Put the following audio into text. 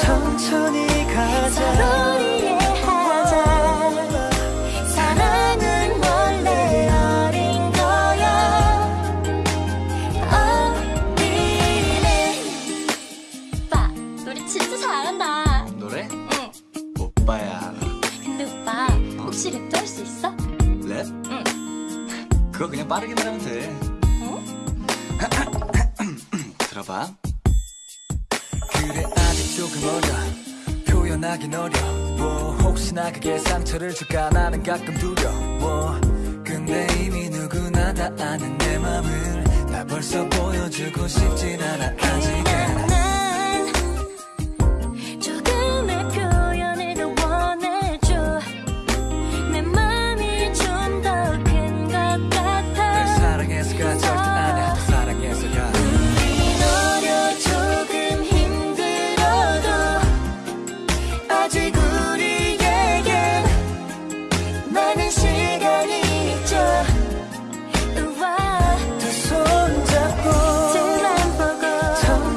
천천히 가자. 그거 그냥 빠르게 말하면 돼. 응? 들어봐. 그래. 조금 어려 표현하긴 어려워. 혹시나 그게 상처를 줄까 나는 가끔 두려워. 근데 이미 누구나 다 아는 내 맘을 나 벌써 보여주고 싶진 않아 저